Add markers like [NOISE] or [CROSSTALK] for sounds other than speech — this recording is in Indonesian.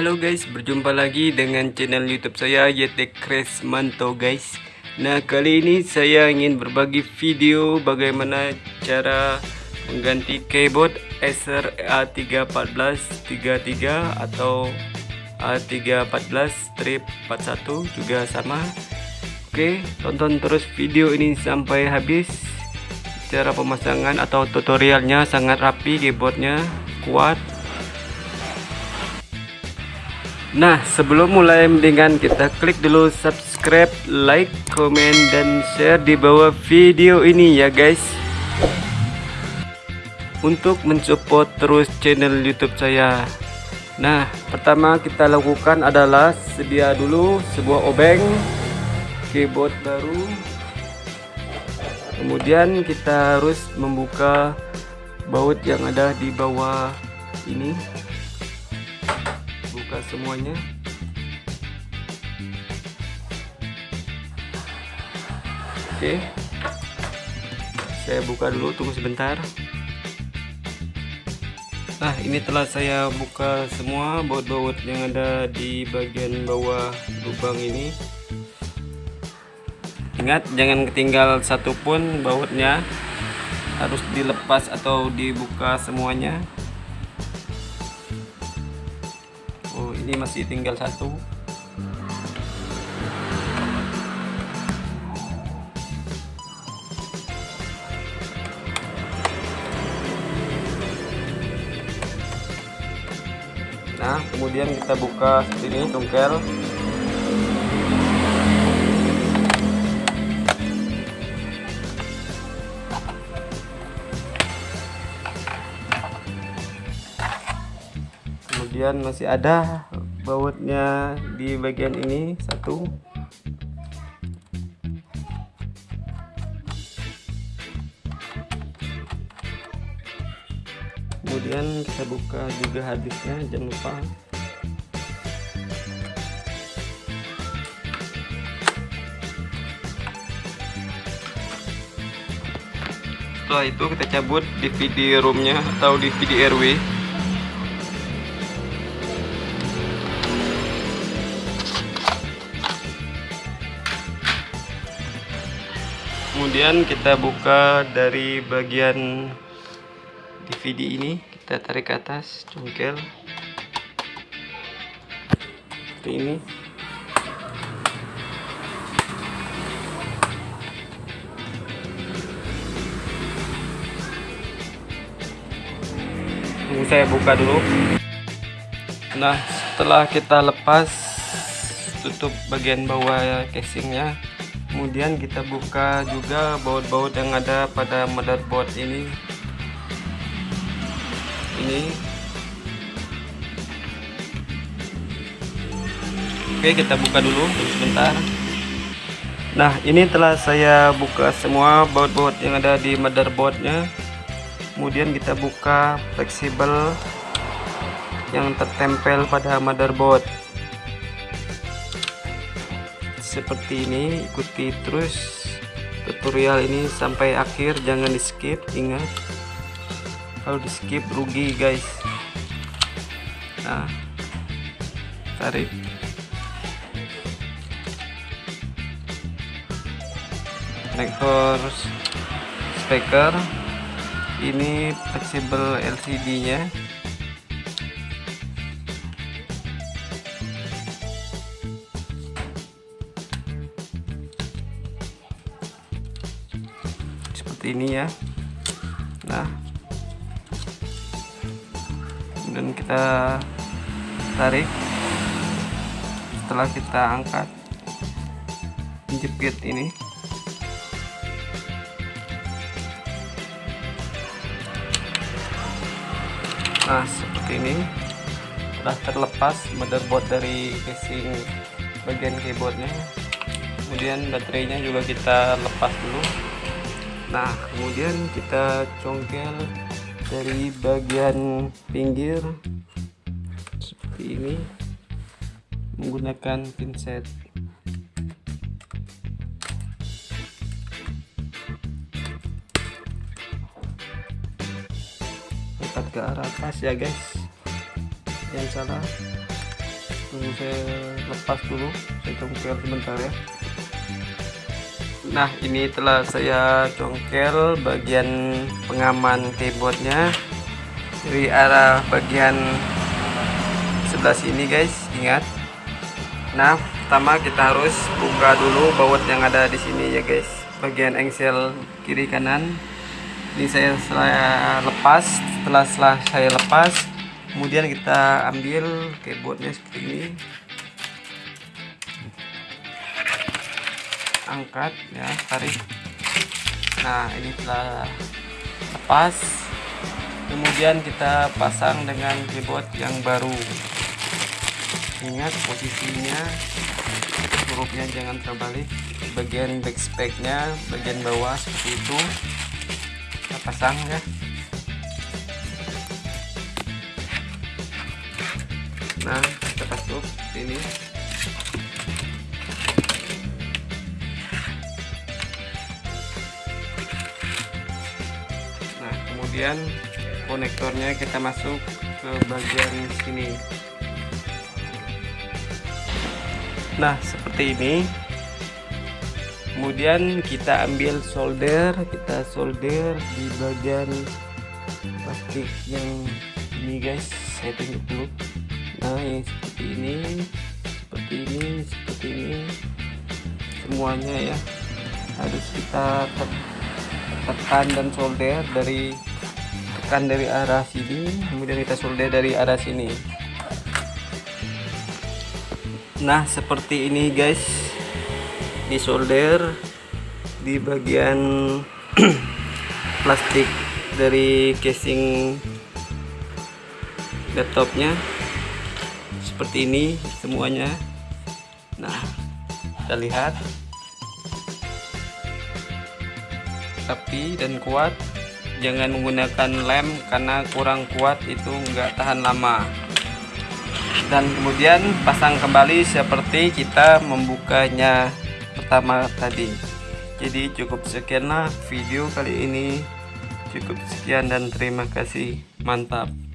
Halo guys, berjumpa lagi dengan channel YouTube saya YT Kresmanto guys. Nah, kali ini saya ingin berbagi video bagaimana cara mengganti keyboard Acer A314 33 atau A314 strip 41 juga sama. Oke, tonton terus video ini sampai habis. Cara pemasangan atau tutorialnya sangat rapi, keyboardnya kuat Nah sebelum mulai mendingan kita klik dulu subscribe, like, komen, dan share di bawah video ini ya guys. Untuk mensupport terus channel youtube saya. Nah pertama kita lakukan adalah sedia dulu sebuah obeng Keyboard baru. Kemudian kita harus membuka baut yang ada di bawah ini semuanya. Oke. Saya buka dulu tunggu sebentar. Nah ini telah saya buka semua baut-baut yang ada di bagian bawah lubang ini. Ingat jangan ketinggal satupun bautnya. Harus dilepas atau dibuka semuanya ini masih tinggal satu. Nah kemudian kita buka ini tungkel. Kemudian masih ada bautnya di bagian ini satu. Kemudian kita buka juga hadisnya jangan lupa. Setelah itu kita cabut DVD roomnya atau DVD RW kemudian kita buka dari bagian DVD ini. Kita tarik ke atas congkel. Seperti ini. Tunggu saya buka dulu. Nah setelah kita lepas tutup bagian bawah casingnya kemudian kita buka juga baut-baut yang ada pada motherboard ini. Ini. Oke kita buka dulu sebentar nah ini telah saya buka semua baut-baut yang ada di motherboardnya. Kemudian kita buka fleksibel yang tertempel pada motherboard seperti ini ikuti terus tutorial ini sampai akhir jangan di skip ingat. Kalau di skip rugi guys. Nah tarik. Konektor speaker. Ini fleksibel LCD nya ini ya. Nah. Dan kita tarik. Setelah kita angkat jepit ini. Nah seperti ini. Sudah terlepas motherboard dari casing bagian keyboardnya. Kemudian baterainya juga kita lepas dulu nah kemudian kita congkel dari bagian pinggir seperti ini menggunakan pinset. Angkat ke arah atas ya guys. Yang salah tunggu saya lepas dulu saya congkel sebentar ya nah ini telah saya congkel bagian pengaman keyboardnya. Dari arah bagian sebelah sini guys. Ingat. Nah pertama kita harus buka dulu baut yang ada di sini ya guys. Bagian engsel kiri kanan. Ini saya setelah lepas setelah saya lepas kemudian kita ambil keyboardnya seperti ini angkat ya tarik. Nah ini telah lepas. Kemudian kita pasang dengan keyboard yang baru. Ingat posisinya hurufnya jangan terbalik. Bagian backspaknya bagian bawah seperti itu. Kita pasang ya. Nah kita pasuk ini kemudian konektornya kita masuk ke bagian sini. Nah seperti ini. Kemudian kita ambil solder kita solder di bagian plastik yang ini guys. Saya tunjuk dulu. Nah yang seperti ini seperti ini seperti ini. Semuanya ya harus kita tekan dan solder dari tekan dari arah sini kemudian kita solder dari arah sini. Nah seperti ini guys. Di solder di bagian [CLEARS THROAT] plastik dari casing laptopnya. Seperti ini semuanya. Nah kita lihat. Tapi dan kuat jangan menggunakan lem karena kurang kuat itu enggak tahan lama. Dan kemudian pasang kembali seperti kita membukanya pertama tadi. Jadi cukup sekianlah video kali ini. Cukup sekian dan terima kasih. Mantap